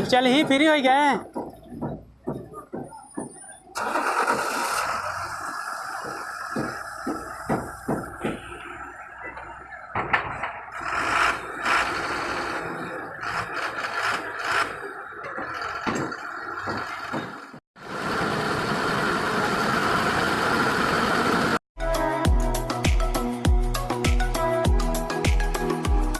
चल ही फ्री हो गए